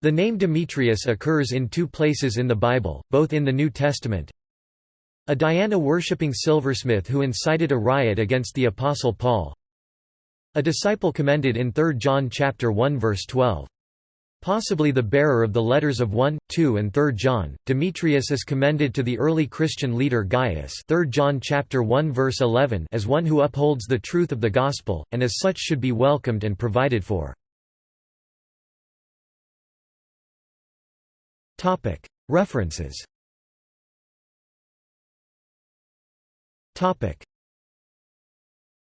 The name Demetrius occurs in two places in the Bible, both in the New Testament. A Diana-worshipping silversmith who incited a riot against the Apostle Paul. A disciple commended in 3 John chapter 1 verse 12. Possibly the bearer of the letters of 1, 2 and 3 John, Demetrius is commended to the early Christian leader Gaius 3 John chapter 1 verse 11 as one who upholds the truth of the gospel, and as such should be welcomed and provided for. References